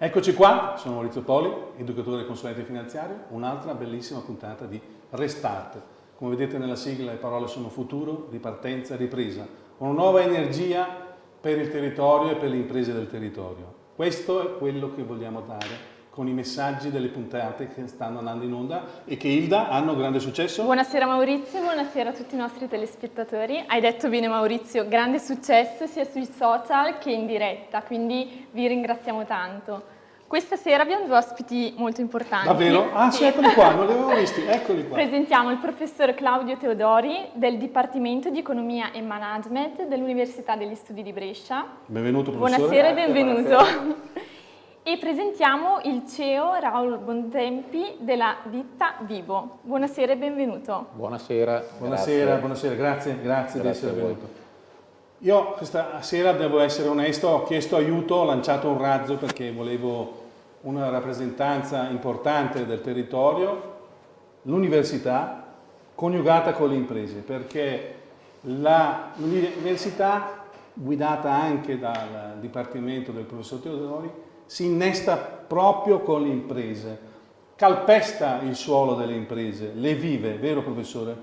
Eccoci qua, sono Maurizio Poli, educatore e consulente finanziario, un'altra bellissima puntata di Restart. Come vedete nella sigla le parole sono futuro, ripartenza, ripresa. Una nuova energia per il territorio e per le imprese del territorio. Questo è quello che vogliamo dare con i messaggi delle puntate che stanno andando in onda e che Ilda hanno grande successo. Buonasera Maurizio, buonasera a tutti i nostri telespettatori. Hai detto bene Maurizio, grande successo sia sui social che in diretta, quindi vi ringraziamo tanto. Questa sera abbiamo due ospiti molto importanti. Davvero? Ah sì, eccoli qua, non li avevo visti, eccoli qua. Presentiamo il professor Claudio Teodori del Dipartimento di Economia e Management dell'Università degli Studi di Brescia. Benvenuto professore. Buonasera e benvenuto. Buonasera e presentiamo il CEO Raul Bontempi della ditta Vivo. Buonasera e benvenuto. Buonasera. Buonasera, grazie. buonasera, grazie, grazie, grazie di essere venuto. Io questa sera devo essere onesto, ho chiesto aiuto, ho lanciato un razzo perché volevo una rappresentanza importante del territorio, l'università coniugata con le imprese, perché l'università guidata anche dal Dipartimento del professor Teodori si innesta proprio con le imprese, calpesta il suolo delle imprese, le vive, vero professore?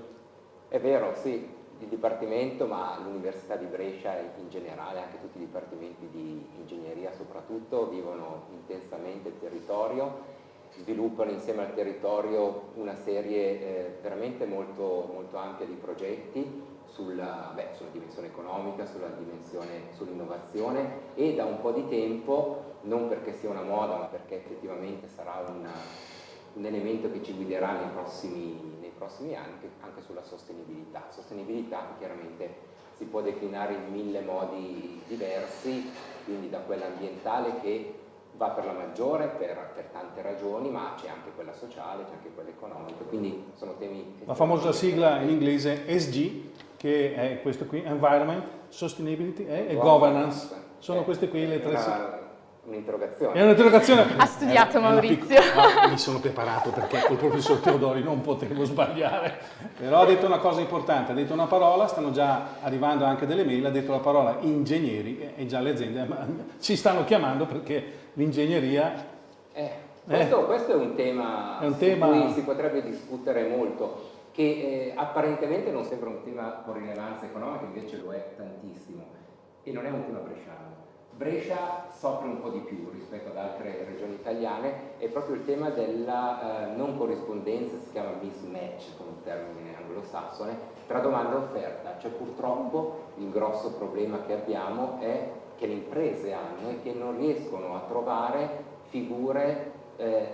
È vero, sì, il Dipartimento, ma l'Università di Brescia in generale, anche tutti i dipartimenti di ingegneria soprattutto, vivono intensamente il territorio, sviluppano insieme al territorio una serie eh, veramente molto, molto ampia di progetti sulla, beh, sulla dimensione economica, sull'innovazione e da un po' di tempo, non perché sia una moda ma perché effettivamente sarà una, un elemento che ci guiderà nei prossimi, nei prossimi anni, anche sulla sostenibilità. Sostenibilità chiaramente si può declinare in mille modi diversi, quindi da quella ambientale che va per la maggiore per, per tante ragioni, ma c'è anche quella sociale, c'è anche quella economica, quindi sono temi... La famosa sigla in inglese SG, che è questo qui, Environment, Sustainability e, e Governance. Sono queste qui le tre. Un'interrogazione. È un'interrogazione. Ha studiato Maurizio. Ah, mi sono preparato perché col professor Teodori non potevo sbagliare. Però ha detto una cosa importante, ha detto una parola, stanno già arrivando anche delle mail, ha detto la parola ingegneri e già le aziende ci stanno chiamando perché l'ingegneria... Eh, questo, eh, questo, è un tema, è un tema... su cui si potrebbe discutere molto, che eh, apparentemente non sembra un tema con rilevanza economica, invece lo è tantissimo, e non è un tema bresciano. Brescia soffre un po' di più rispetto ad altre regioni italiane è proprio il tema della eh, non corrispondenza, si chiama mismatch con un termine anglosassone, tra domanda e offerta. Cioè purtroppo il grosso problema che abbiamo è che le imprese hanno e che non riescono a trovare figure eh,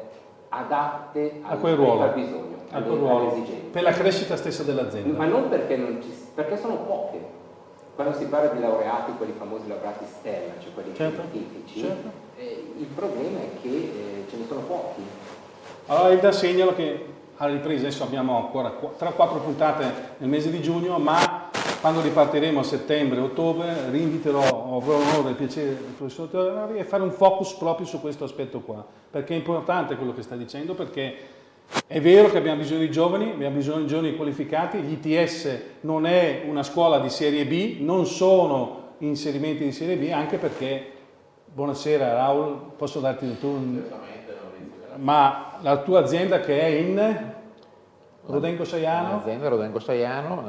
adatte al, a quel ruolo, al bisogno, alle, ruolo, alle esigenze. Per la crescita stessa dell'azienda. Ma non perché, non ci, perché sono poche. Quando si parla di laureati, quelli famosi laureati STEM, cioè quelli certo, scientifici, certo. eh, il problema è che eh, ce ne sono pochi. Allora Ilda segnalo che alla ripresa adesso abbiamo ancora 3-4 puntate nel mese di giugno, ma quando ripartiremo a settembre-ottobre rinviterò, avrò l'onore e il piacere del professor Teodori e fare un focus proprio su questo aspetto qua, perché è importante quello che sta dicendo, perché è vero che abbiamo bisogno di giovani, abbiamo bisogno di giovani qualificati, l'ITS non è una scuola di serie B, non sono inserimenti di serie B, anche perché, buonasera Raul, posso darti il tuo... Ma la tua azienda che è in Rodengo Saiano? L'azienda Rodengo Saiano,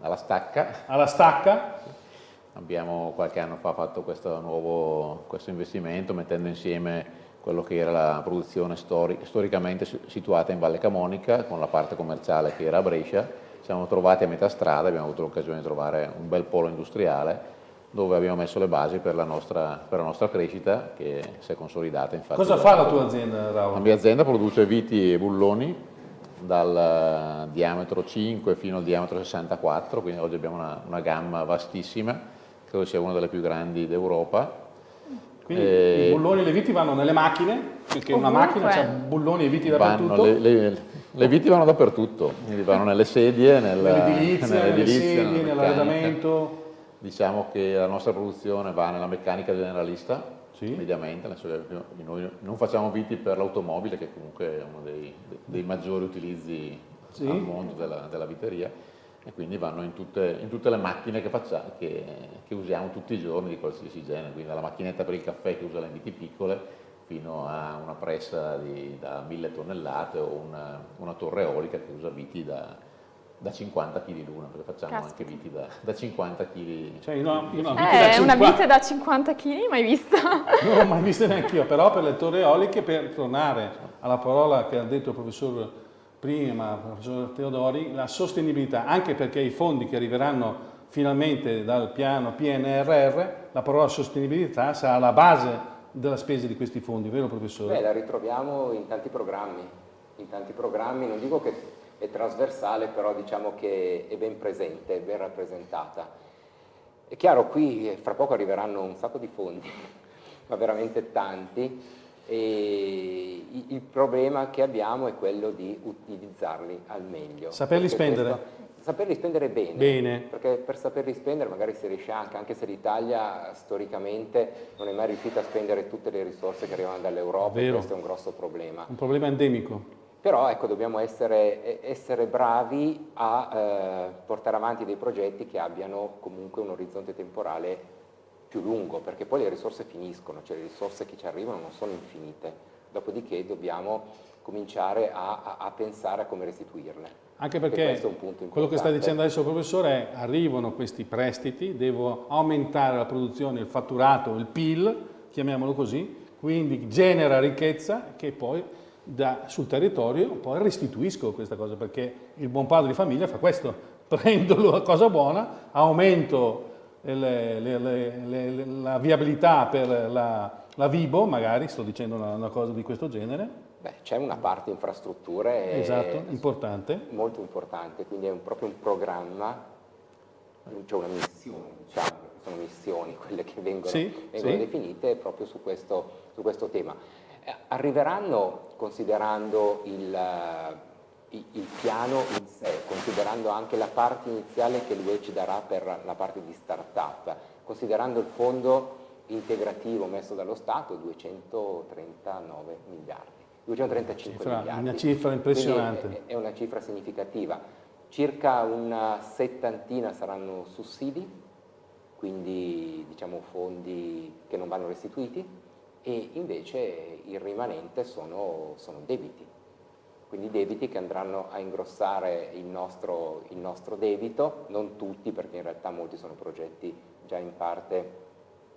alla stacca. Alla stacca? Abbiamo qualche anno fa fatto questo nuovo questo investimento mettendo insieme quello che era la produzione stori storicamente situata in Valle Camonica con la parte commerciale che era a Brescia. Siamo trovati a metà strada, abbiamo avuto l'occasione di trovare un bel polo industriale dove abbiamo messo le basi per la nostra, per la nostra crescita che si è consolidata. Infatti, Cosa fa la tua azienda, Raul? La mia azienda produce viti e bulloni dal diametro 5 fino al diametro 64, quindi oggi abbiamo una, una gamma vastissima, credo sia una delle più grandi d'Europa. Quindi e... i bulloni e le viti vanno nelle macchine, perché Ovunque. una macchina ha bulloni e viti dappertutto? Le, le, le, viti vanno dappertutto, quindi vanno nelle sedie, nel, nell'edilizia, nelle, nelle sedie, nell'arredamento. Diciamo che la nostra produzione va nella meccanica generalista, sì. mediamente, noi non facciamo viti per l'automobile che comunque è uno dei, dei maggiori utilizzi sì. al mondo della, della, viteria e quindi vanno in tutte, in tutte le macchine che, facciamo, che, che, usiamo tutti i giorni di qualsiasi genere, quindi dalla macchinetta per il caffè che usa le viti piccole fino a una pressa di, da 1000 tonnellate o una, una torre eolica che usa viti da, da 50 kg l'una, perché facciamo Caspita. anche viti da, da 50 kg. Cioè, io no- no, Eh, da è una 50 vite da 50 kg, mai vista? Non l'ho mai vista neanche io, però per le torri eoliche, per tornare alla parola che ha detto il professor prima, professor Teodori, la sostenibilità, anche perché i fondi che arriveranno finalmente dal piano PNRR, la parola sostenibilità sarà la base della spesa di questi fondi, vero professore? Beh, la ritroviamo in tanti programmi, in tanti programmi, non dico che è trasversale, però diciamo che è ben presente, è ben rappresentata. È chiaro, qui fra poco arriveranno un sacco di fondi, ma veramente tanti, e il problema che abbiamo è quello di utilizzarli al meglio. Saperli spendere. questo- saperli spendere bene, Bene. perché per saperli spendere magari si riesce anche, anche se l'Italia storicamente non è mai riuscita a spendere tutte le risorse che arrivano dall'Europa, questo è un grosso problema. Un problema endemico. Però ecco, dobbiamo essere, essere bravi a eh, portare avanti dei progetti che abbiano comunque un orizzonte temporale più lungo, perché poi le risorse finiscono, cioè le risorse che ci arrivano non sono infinite, dopodiché dobbiamo cominciare a, a- a pensare a come restituirle. Anche E perché questo è un punto quello che sta dicendo adesso il professore è arrivano questi prestiti, devo aumentare la produzione, il fatturato, il PIL, chiamiamolo così, quindi genera ricchezza che poi da- sul territorio poi restituisco questa cosa, perché il buon padre di famiglia fa questo, prendo la cosa buona, aumento le- le- la viabilità per la, la Vibo, magari, sto dicendo una, una cosa di questo genere, Beh, c'è una parte infrastrutture esatto, eh, importante, molto importante, quindi è un- proprio un programma, c'è una missione, diciamo, sono missioni quelle che vengono, Sì, vengono sì. definite proprio su questo, su questo tema. Eh, Arriveranno, considerando il, il- piano in sé, considerando anche la parte iniziale che l'UE ci darà per la parte di start-up, considerando il fondo integrativo messo dallo Stato, 239 miliardi. 235 Cifra- miliardi. una cifra impressionante. È- è una cifra significativa. Circa una settantina saranno sussidi, quindi diciamo fondi che non vanno restituiti, e invece il rimanente sono, sono debiti. Quindi debiti che andranno a ingrossare il nostro, il nostro debito, non tutti perché in realtà molti sono progetti già in parte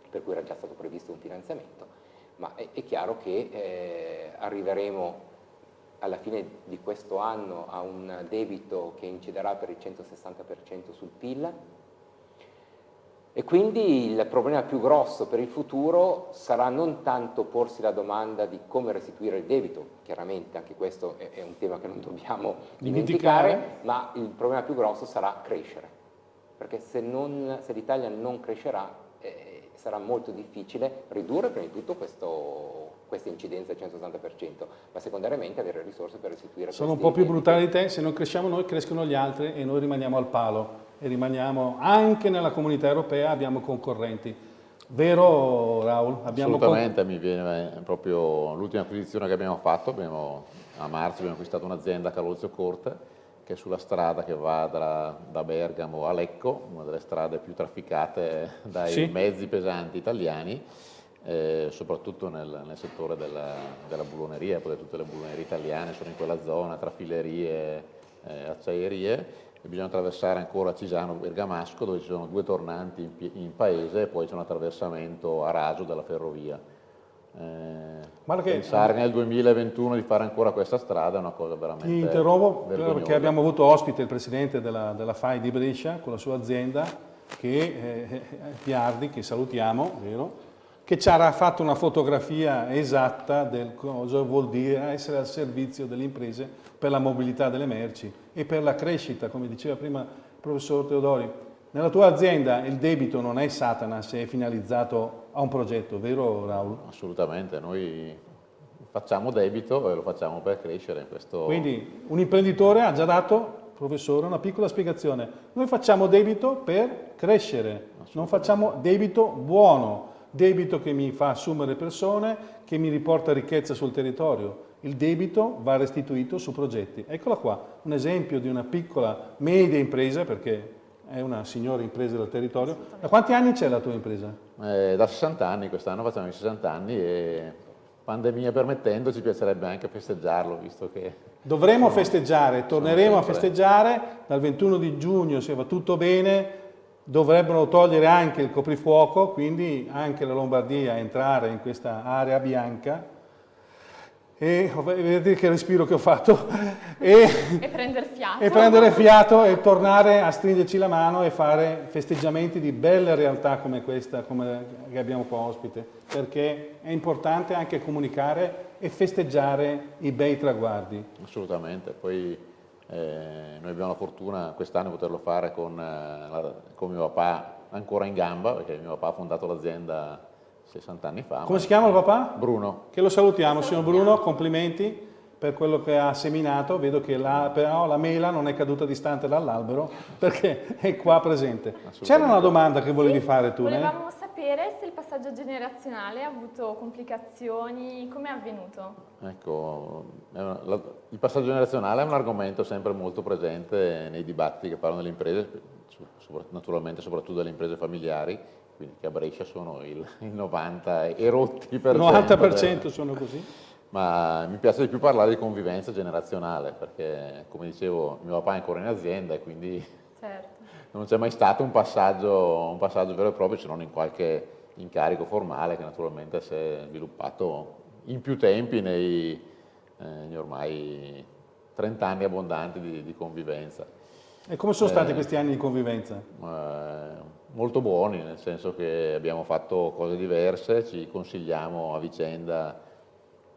per cui era già stato previsto un finanziamento, ma è, è chiaro che eh, arriveremo alla fine di questo anno a un debito che inciderà per il 160% sul PIL e quindi il problema più grosso per il futuro sarà non tanto porsi la domanda di come restituire il debito, chiaramente anche questo è, un tema che non dobbiamo Dimenticare. dimenticare, ma il problema più grosso sarà crescere, perché se, se l'Italia non crescerà eh, sarà molto difficile ridurre prima di tutto questo- questa incidenza del 160%, ma secondariamente avere risorse per restituire Sono un po' più brutali di te, se non cresciamo noi crescono gli altri e noi rimaniamo al palo e rimaniamo anche nella comunità europea abbiamo concorrenti. Vero Raul? Abbiamo Assolutamente, mi viene proprio l'ultima acquisizione che abbiamo fatto, abbiamo- a marzo abbiamo acquistato un'azienda a Calolzio Corte che è sulla strada che va da, da Bergamo a Lecco, una delle strade più trafficate dai Sì. mezzi pesanti italiani, eh, soprattutto nel, nel settore della, della bulloneria, poi tutte le bullonerie italiane sono in quella zona, tra filerie, eh, acciaierie, bisogna attraversare ancora Cisano Bergamasco dove ci sono due tornanti in, in paese e poi c'è un attraversamento a raso della ferrovia. Eh, pensare nel 2021 di fare ancora questa strada è una cosa veramente Ti interrompo vergognosa. perché abbiamo avuto ospite il presidente della, della FAI di Brescia con la sua azienda, che, eh, Piardi, che salutiamo, vero? Che ci ha fatto una fotografia esatta del cosa vuol dire essere al servizio delle imprese per la mobilità delle merci e per la crescita, come diceva prima il professor Teodori. Nella tua azienda il debito non è Satana se è finalizzato a un progetto, vero Raul? Assolutamente, noi facciamo debito e lo facciamo per crescere. Questo... Quindi un imprenditore ha già dato, professore, una piccola spiegazione. Noi facciamo debito per crescere, non facciamo debito buono, debito che mi fa assumere persone, che mi riporta ricchezza sul territorio. Il debito va restituito su progetti. Eccola qua, un esempio di una piccola, media impresa, perché è una signora impresa del territorio. Da quanti anni c'è la tua impresa? Eh, da 60 anni, quest'anno facciamo i 60 anni e pandemia permettendo, ci piacerebbe anche festeggiarlo, visto che... Dovremo festeggiare, torneremo a festeggiare, dal 21 di giugno se va tutto bene, dovrebbero togliere anche il coprifuoco, quindi anche la Lombardia entrare in questa area bianca, e vedete che respiro che ho fatto e, e, prendere fiato. e prendere fiato e tornare a stringerci la mano e fare festeggiamenti di belle realtà come questa come che abbiamo qua ospite perché è importante anche comunicare e festeggiare i bei traguardi. Assolutamente. Poi eh, noi abbiamo la fortuna quest'anno di poterlo fare con, eh, con mio papà ancora in gamba perché mio papà ha fondato l'azienda 60 anni fa. Come si chiama il papà? Bruno. Che lo salutiamo, signor Bruno, complimenti per quello che ha seminato, vedo che la, però la mela non è caduta distante dall'albero perché è qua presente. C'era una domanda che volevi sì, fare tu? Volevamo eh? Sapere se il passaggio generazionale ha avuto complicazioni, come è avvenuto? Ecco, il passaggio generazionale è un argomento sempre molto presente nei dibattiti che parlano delle imprese, naturalmente soprattutto delle imprese familiari, quindi che a Brescia sono il, il 90 e rotti per 90% sono così? Ma mi piace di più parlare di convivenza generazionale, perché come dicevo mio papà è ancora in azienda e quindi certo. Non c'è mai stato un passaggio, un passaggio vero e proprio, se non in qualche incarico formale che naturalmente si è sviluppato in più tempi nei, eh, ormai 30 anni abbondanti di, di convivenza. E come sono stati eh, questi anni di convivenza? Eh, molto buoni, nel senso che abbiamo fatto cose diverse, ci consigliamo a vicenda,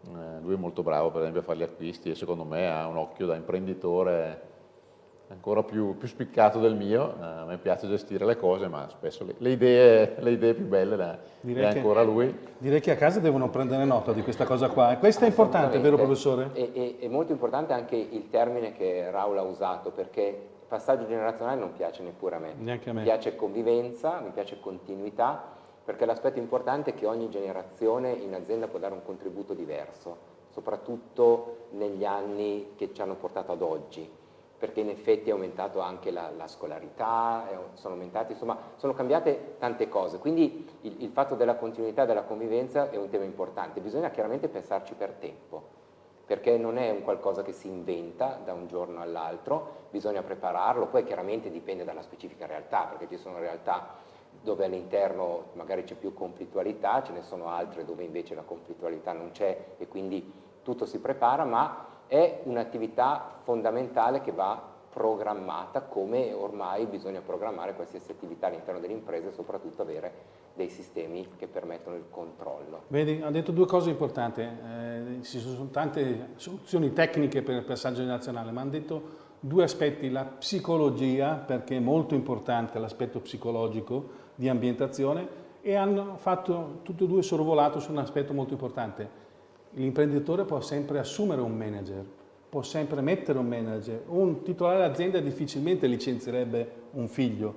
eh, lui è molto bravo per esempio a fare gli acquisti e secondo me ha un occhio da imprenditore ancora più, più spiccato del mio, eh, a me piace gestire le cose ma spesso le, le, idee, le idee, più belle le, le ha ancora lui. Direi che a casa devono prendere nota di questa cosa qua, e questo è importante, vero professore? È, è molto importante anche il termine che Raul ha usato perché passaggio generazionale non piace neppure a me. Neanche a me. Mi piace convivenza, mi piace continuità, perché l'aspetto importante è che ogni generazione in azienda può dare un contributo diverso, soprattutto negli anni che ci hanno portato ad oggi, perché in effetti è aumentato anche la, la scolarità, sono aumentate, insomma, sono cambiate tante cose, quindi il, il fatto della continuità della convivenza è un tema importante, bisogna chiaramente pensarci per tempo, perché non è un qualcosa che si inventa da un giorno all'altro, bisogna prepararlo, poi chiaramente dipende dalla specifica realtà, perché ci sono realtà dove all'interno magari c'è più conflittualità, ce ne sono altre dove invece la conflittualità non c'è e quindi tutto si prepara, ma è un'attività fondamentale che va programmata come ormai bisogna programmare qualsiasi attività all'interno delle imprese, soprattutto avere dei sistemi che permettono il controllo. Vedi, ha detto due cose importanti, eh, ci sono tante soluzioni tecniche per il passaggio generazionale, ma hanno detto due aspetti, la psicologia, perché è molto importante l'aspetto psicologico di ambientazione, e hanno fatto tutti e due sorvolato su un aspetto molto importante. L'imprenditore può sempre assumere un manager, può sempre mettere un manager. Un titolare d'azienda difficilmente licenzierebbe un figlio,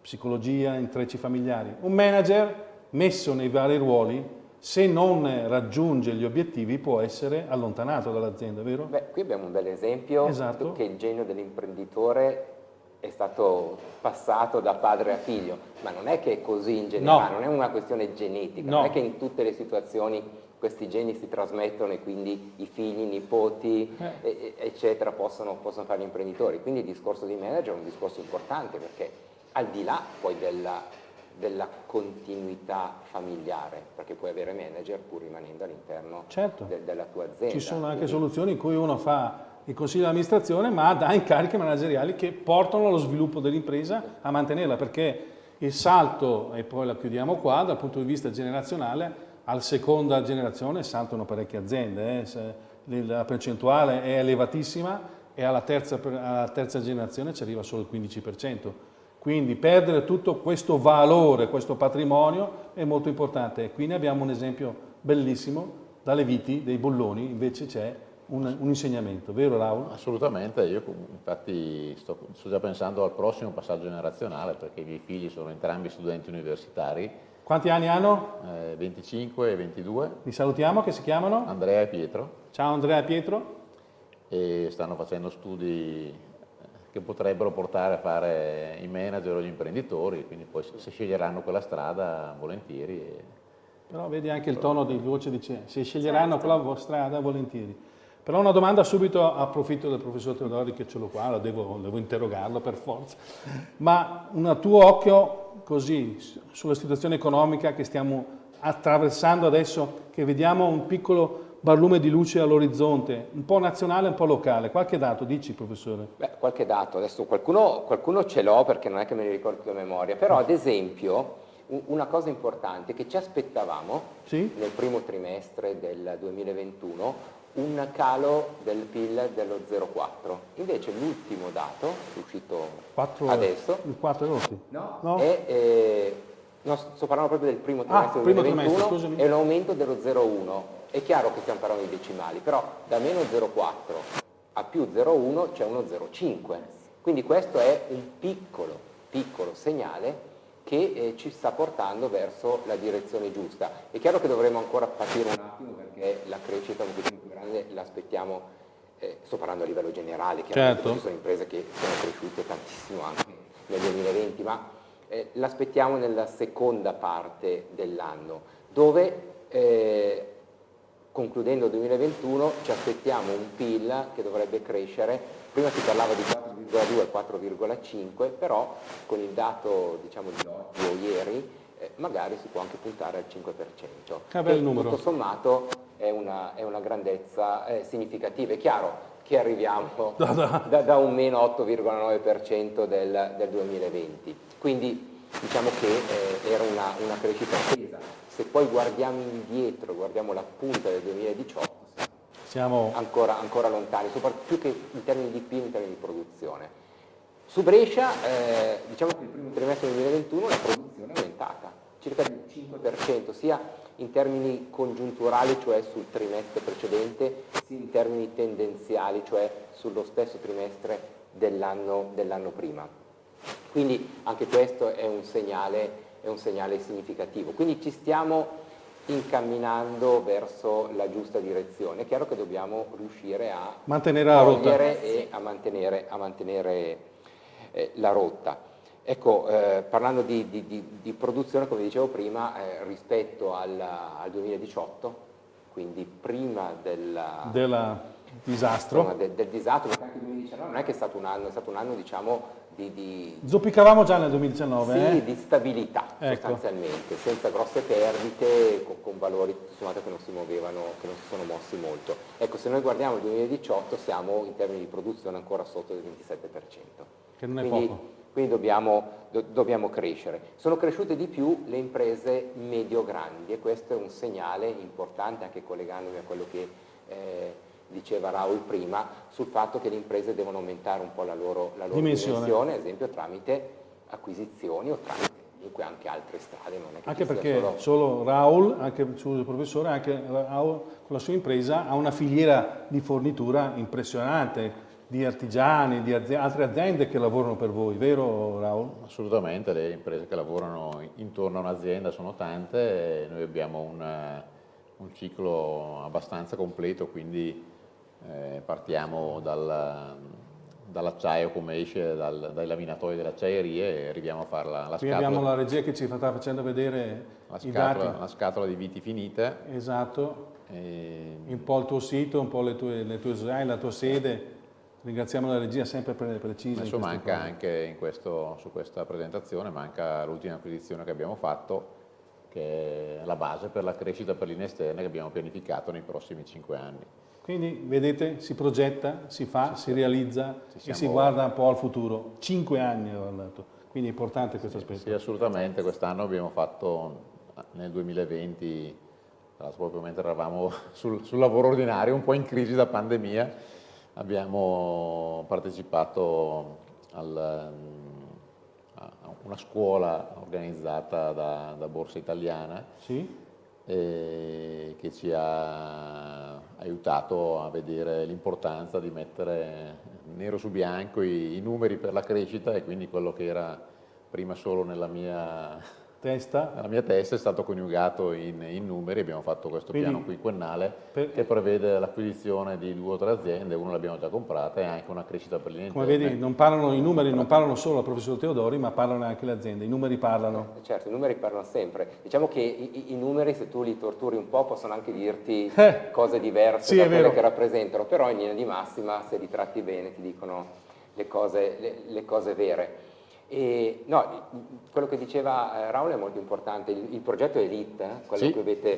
psicologia, intrecci familiari. Un manager messo nei vari ruoli, se non raggiunge gli obiettivi può essere allontanato dall'azienda, vero? Beh, qui abbiamo un bel esempio esatto. che il genio dell'imprenditore è stato passato da padre a figlio, ma non è che è così in generale, no. non è una questione genetica, no. non è che in tutte le situazioni questi geni si trasmettono e quindi i figli, i nipoti, eh. eccetera, possono, possono fare gli imprenditori. Quindi il discorso di manager è un discorso importante perché al di là poi della, della continuità familiare, perché puoi avere manager pur rimanendo all'interno certo. de, della tua azienda. Ci sono anche Quindi... soluzioni in cui uno fa il consiglio di amministrazione ma dà incariche manageriali che portano allo sviluppo dell'impresa a mantenerla perché il salto, e poi la chiudiamo qua, dal punto di vista generazionale, alla seconda generazione saltano parecchie aziende, eh? la percentuale è elevatissima e alla terza, alla terza generazione ci arriva solo il 15%. Quindi perdere tutto questo valore, questo patrimonio è molto importante. Qui ne abbiamo un esempio bellissimo, dalle viti dei bolloni invece c'è un, un, insegnamento, vero Raul? Assolutamente, io infatti sto, sto, già pensando al prossimo passaggio generazionale perché i miei figli sono entrambi studenti universitari quanti anni hanno? Eh, 25 e 22. Li salutiamo, che si chiamano? Andrea e Pietro. Ciao Andrea e Pietro. E stanno facendo studi eh, che potrebbero portare a fare i manager o gli imprenditori, quindi poi se sceglieranno quella strada volentieri. Però vedi anche il tono di voce, dice se sceglieranno certo. quella strada volentieri. Però una domanda subito, approfitto del professor Teodori che ce l'ho qua, lo devo, devo interrogarlo per forza, ma un tuo occhio così sulla situazione economica che stiamo attraversando adesso, che vediamo un piccolo barlume di luce all'orizzonte, un po' nazionale e un po' locale. Qualche dato, dici professore? Beh, qualche dato, adesso qualcuno, qualcuno ce l'ho perché non è che me ne ricordo a memoria, però ad esempio una cosa importante che ci aspettavamo sì? nel primo trimestre del 2021 un calo del PIL dello 0,4. Invece l'ultimo dato, uscito 4, adesso, il 4 rotti. No, no. È, eh, no, sto parlando proprio del primo trimestre ah, del 2021, trimestre, è un aumento dello 0,1. È chiaro che stiamo parlando di decimali, però da meno 0,4 a più 0,1 c'è uno 0,5. Quindi questo è un piccolo, piccolo segnale che eh, ci sta portando verso la direzione giusta. È chiaro che dovremo ancora patire un attimo perché la crescita un pochino più grande l'aspettiamo, eh, sto parlando a livello generale, chiaramente certo. ci sono imprese che sono cresciute tantissimo anche nel 2020, ma eh, l'aspettiamo nella seconda parte dell'anno, dove eh, concludendo il 2021 ci aspettiamo un PIL che dovrebbe crescere prima si parlava di 4,2 e 4,5, però con il dato diciamo, di oggi o ieri eh, magari si può anche puntare al 5%. Che bel numero. Tutto sommato è una, è una grandezza eh, significativa. È chiaro che arriviamo da, da. da un meno 8,9% del, del, 2020, quindi diciamo che eh, era una, una crescita attesa. Se poi guardiamo indietro, guardiamo la punta del 2018, siamo ancora, ancora lontani, più che in termini di PIL, in termini di produzione. Su Brescia, eh, diciamo che il primo trimestre del 2021 la produzione è aumentata, circa del 5%, sia in termini congiunturali, cioè sul trimestre precedente, sia in termini tendenziali, cioè sullo stesso trimestre dell'anno dell prima. Quindi anche questo è un, segnale, è un segnale significativo. Quindi ci stiamo incamminando verso la giusta direzione. È chiaro che dobbiamo riuscire a mantenere la rotta e a mantenere, a mantenere eh, la rotta. Ecco, eh, parlando di, di, di, di, produzione, come dicevo prima, eh, rispetto al, al, 2018, quindi prima della, della disastro, del, del disastro, perché anche il 2019 non è che è stato un anno, è stato un anno diciamo di, di, Zoppicavamo già nel 2019, sì, eh? di stabilità ecco. sostanzialmente, senza grosse perdite, con, con valori sommato che non si muovevano, che non si sono mossi molto. Ecco, se noi guardiamo il 2018 siamo in termini di produzione ancora sotto il 27%. Che non è quindi, poco. Quindi dobbiamo, do, dobbiamo, crescere. Sono cresciute di più le imprese medio-grandi e questo è un segnale importante anche collegandomi a quello che eh, diceva Raul prima, sul fatto che le imprese devono aumentare un po' la loro, la loro dimensione. dimensione, ad esempio tramite acquisizioni o tramite comunque anche altre strade. anche perché solo... solo, Raul, anche il professore, anche Raul con la sua impresa ha una filiera di fornitura impressionante di artigiani, di aziende, altre aziende che lavorano per voi, vero Raul? Assolutamente, le imprese che lavorano intorno a un'azienda sono tante noi abbiamo una, un ciclo abbastanza completo, quindi eh, partiamo dal, dall'acciaio come esce dal, dai laminatori delle acciaierie e arriviamo a fare la, la Qui scatola. abbiamo la regia che ci sta facendo vedere la scatola, la scatola di viti finite. Esatto, e... un po' il tuo sito, un po' le tue, le tue la tua sede. Ringraziamo la regia sempre precisa. Adesso manca cose. anche in questo, su questa presentazione, manca l'ultima acquisizione che abbiamo fatto, che è la base per la crescita per linee esterne che abbiamo pianificato nei prossimi cinque anni. Quindi vedete, si progetta, si fa, si, si realizza e si guarda un po' al futuro. Cinque anni ho andato, quindi è importante questo aspetto. Sì, assolutamente. Quest'anno abbiamo fatto nel 2020, proprio mentre eravamo sul, sul lavoro ordinario, un po' in crisi da pandemia, abbiamo partecipato al, a una scuola organizzata da, da Borsa Italiana. Sì eh, che ci ha aiutato a vedere l'importanza di mettere nero su bianco i, i, numeri per la crescita e quindi quello che era prima solo nella mia testa. Nella mia testa è stato coniugato in, in numeri, abbiamo fatto questo Quindi, piano quinquennale per- che prevede l'acquisizione di due o tre aziende, una l'abbiamo già comprata e anche una crescita per le Come vedi, non parlano, i numeri non parlano solo al professor Teodori, ma parlano anche le aziende. I numeri parlano. Certo, i numeri parlano sempre. Diciamo che i, i- numeri, se tu li torturi un po', possono anche dirti Eh, cose diverse sì, da quelle vero. che rappresentano, però in linea di massima, se li tratti bene, ti dicono le cose, le- le cose vere. E, no, quello che diceva eh, Raul è molto importante, il, il progetto Elite, eh, quello Sì, a cui avete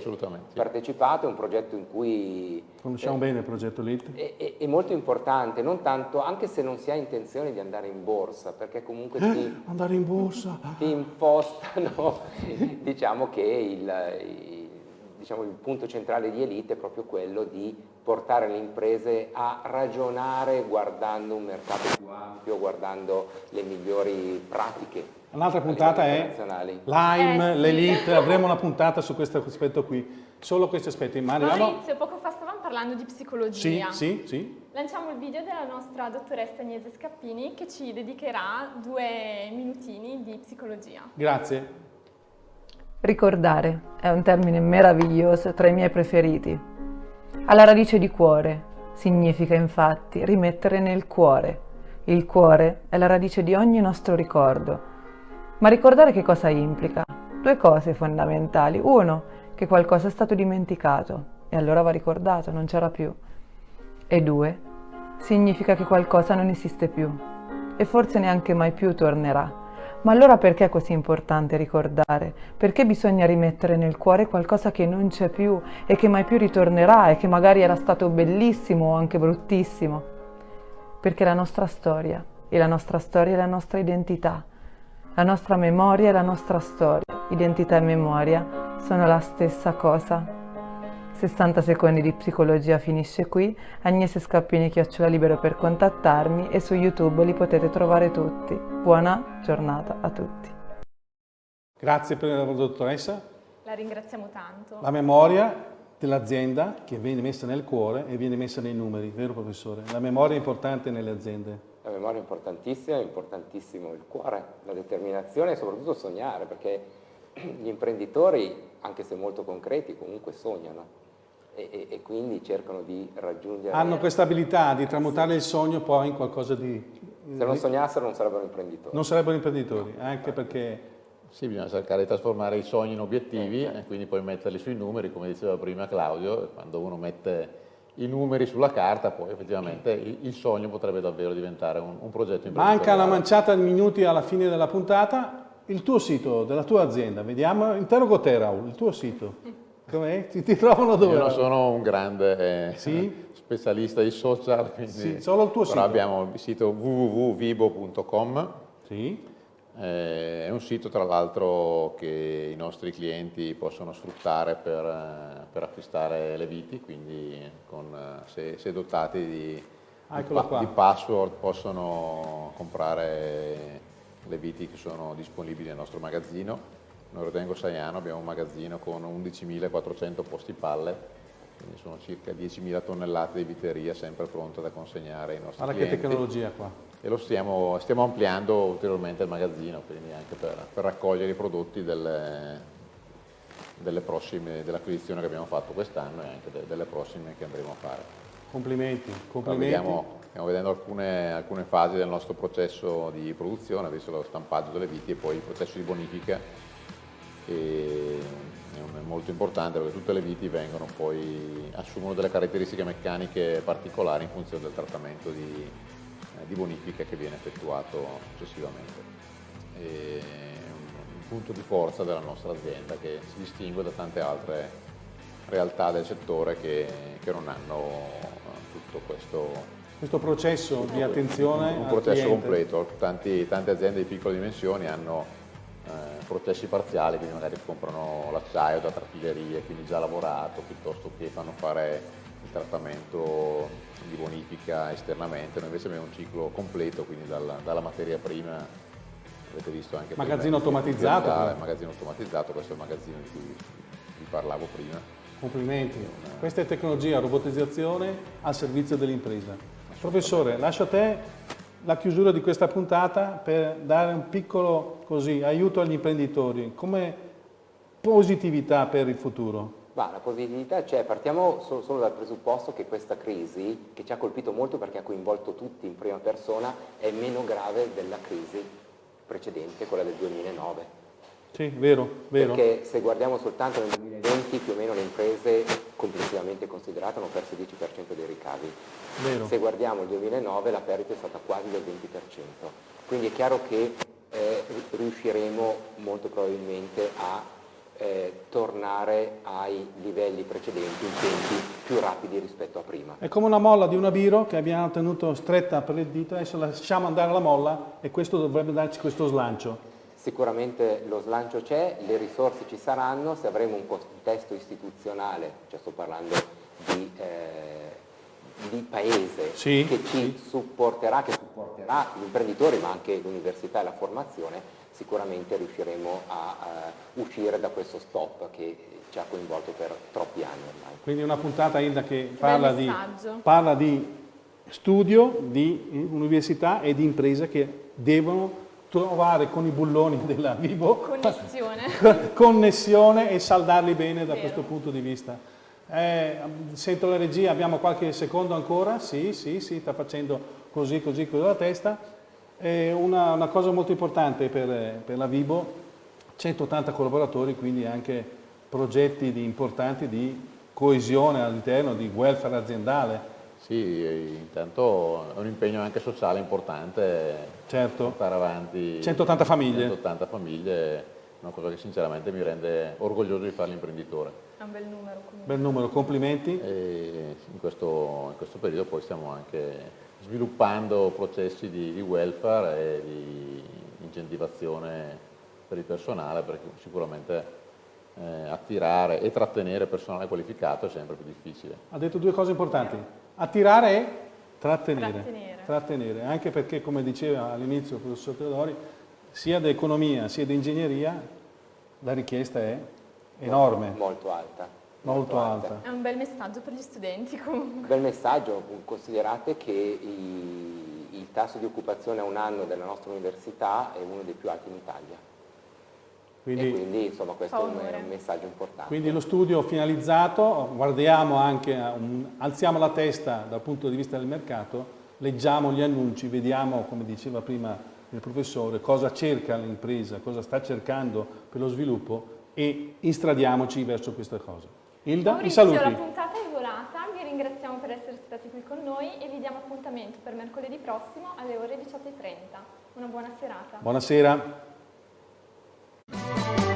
partecipato, è un progetto in cui Conosciamo bene il progetto LIT. è, è- è molto importante, non tanto, anche se non si ha intenzione di andare in borsa, perché comunque ti, Eh, andare in borsa. ti impostano, diciamo che il, il- diciamo, il punto centrale di Elite è proprio quello di portare le imprese a ragionare guardando un mercato più ampio, guardando le migliori pratiche. Un'altra puntata è. Lime, Eh, sì. l'Elite, avremo una puntata su questo aspetto qui. Solo questi aspetti. Ma arriviamo... Maurizio, poco fa stavamo parlando di Sì, psicologia. sì, sì. Lanciamo il video della nostra dottoressa Agnese Scappini che ci dedicherà due minutini di psicologia. Grazie. Ricordare è un termine meraviglioso tra i miei preferiti. Alla radice di cuore significa infatti rimettere nel cuore. Il cuore è la radice di ogni nostro ricordo. Ma ricordare che cosa implica? Due cose fondamentali. Uno, che qualcosa è stato dimenticato e allora va ricordato, non c'era più. E due, significa che qualcosa non esiste più e forse neanche mai più tornerà. Ma allora perché è così importante ricordare? Perché bisogna rimettere nel cuore qualcosa che non c'è più e che mai più ritornerà e che magari era stato bellissimo o anche bruttissimo? Perché la nostra storia e la nostra storia è la nostra identità. La nostra memoria è la nostra storia. Identità e memoria sono la stessa cosa. 60 secondi di psicologia finisce qui. Agnese Scappini chiocciola libero per contattarmi e su YouTube li potete trovare tutti. Buona giornata a tutti. Grazie per la dottoressa. La ringraziamo tanto. La memoria dell'azienda che viene messa nel cuore e viene messa nei numeri, vero professore? La memoria è importante nelle aziende. La memoria è importantissima, è importantissimo il cuore, la determinazione e soprattutto sognare, perché gli imprenditori, anche se molto concreti, comunque sognano e, e- e quindi cercano di raggiungere... Hanno questa abilità di tramutare il sogno poi in qualcosa di... Se non sognassero non sarebbero imprenditori. Non sarebbero imprenditori, anche perché Sì, bisogna cercare di trasformare i sogni in obiettivi Eh. e quindi poi metterli sui numeri, come diceva prima Claudio, quando uno mette i numeri sulla carta, poi effettivamente il, il sogno potrebbe davvero diventare un, un progetto imprenditoriale. manca una manciata di minuti alla fine della puntata. Il tuo sito della tua azienda, vediamo, interrogo te Raul, il tuo sito. Com'è? Ti, ti trovano dove? Io non sono un grande eh, Sì? specialista di social, quindi, Sì, solo il tuo però sito. abbiamo il sito www.vibo.com, Sì. eh, è un sito tra l'altro che i nostri clienti possono sfruttare per, eh, per acquistare le viti, quindi con, eh, se, se dotati di, di, pa- qua. di password possono comprare le viti che sono disponibili nel nostro magazzino. Noi Rotengo Saiano abbiamo un magazzino con 11.400 posti pallet, quindi sono circa 10.000 tonnellate di viteria sempre pronte da consegnare ai nostri Guarda che clienti. tecnologia qua. E lo stiamo, stiamo ampliando ulteriormente il magazzino, quindi anche per, per raccogliere i prodotti delle, delle prossime, dell'acquisizione che abbiamo fatto quest'anno e anche de- delle prossime che andremo a fare. Complimenti, complimenti. vediamo, stiamo vedendo alcune, alcune fasi del nostro processo di produzione, adesso lo stampaggio delle viti e poi il processo di bonifica che è un- molto importante perché tutte le viti vengono poi, assumono delle caratteristiche meccaniche particolari in funzione del trattamento di, eh, di bonifica che viene effettuato successivamente. E un, un punto di forza della nostra azienda che si distingue da tante altre realtà del settore che, che non hanno eh, tutto questo Questo processo di attenzione un al processo cliente. completo. Tanti- tante aziende di piccole dimensioni hanno processi parziali, quindi magari comprano l'acciaio da traffilerie, quindi già lavorato, piuttosto che fanno fare il trattamento di bonifica esternamente. Noi invece abbiamo un ciclo completo, quindi dalla, dalla materia prima, avete visto anche Magazzino automatizzato, il magazzino automatizzato, questo è il magazzino di cui vi parlavo prima. Complimenti. Questa è tecnologia, robotizzazione al servizio dell'impresa. Professore, lascio a te la chiusura di questa puntata per dare un piccolo così, aiuto agli imprenditori, come positività per il futuro. Ma la positività c'è, partiamo solo, solo, dal presupposto che questa crisi, che ci ha colpito molto perché ha coinvolto tutti in prima persona, è meno grave della crisi precedente, quella del 2009. Sì, vero, vero. Perché se guardiamo soltanto nel 2020 più o meno le imprese complessivamente considerate hanno perso il 10% dei ricavi. Vero. Se guardiamo il 2009 la perdita è stata quasi del 20%. Quindi è chiaro che eh, riusciremo molto probabilmente a eh, tornare ai livelli precedenti in tempi più rapidi rispetto a prima. È come una molla di una biro che abbiamo tenuto stretta per il dito, adesso lasciamo andare la molla e questo dovrebbe darci questo slancio. Sicuramente lo slancio c'è, le risorse ci saranno, se avremo un contesto istituzionale, cioè sto parlando di, eh, di paese sì, che ci sì. supporterà, che supporterà gli imprenditori ma anche l'università e la formazione, sicuramente riusciremo a, a uscire da questo stop che ci ha coinvolto per troppi anni ormai. Quindi una puntata Ilda che parla di, parla di studio, di università e di imprese che devono trovare con i bulloni della Vivo connessione, connessione e saldarli bene da Vero. questo punto di vista. Eh, sento la regia, abbiamo qualche secondo ancora? Sì, sì, sì, sta facendo così, così con la testa. Eh, una, una, cosa molto importante per, per la Vivo, 180 collaboratori, quindi anche progetti di, importanti di coesione all'interno, di welfare aziendale, sì, intanto è un impegno anche sociale importante certo. portare avanti 180 famiglie. 180 famiglie, una cosa che sinceramente mi rende orgoglioso di fare l'imprenditore. È un bel numero. Comunque. Bel numero, complimenti. E in, questo, in questo periodo poi stiamo anche sviluppando processi di, di welfare e di incentivazione per il personale perché sicuramente eh, attirare e trattenere personale qualificato è sempre più difficile. Ha detto due cose importanti attirare e trattenere. Trattenere. trattenere. Anche perché, come diceva all'inizio il professor Teodori, sia di economia sia di ingegneria la richiesta è enorme. Molto, molto alta. Molto, molto alta. alta. È un bel messaggio per gli studenti comunque. Un bel messaggio, considerate che i, il tasso di occupazione a un anno della nostra università è uno dei più alti in Italia. Quindi, e quindi insomma questo è un, messaggio importante. Quindi lo studio finalizzato, guardiamo anche, un, alziamo la testa dal punto di vista del mercato, leggiamo gli annunci, vediamo, come diceva prima il professore, cosa cerca l'impresa, cosa sta cercando per lo sviluppo e instradiamoci verso questa cosa. Hilda, Maurizio, i saluti. la puntata è volata, vi ringraziamo per essere stati qui con noi e vi diamo appuntamento per mercoledì prossimo alle ore 18.30. Una buona serata. Buonasera. oh you.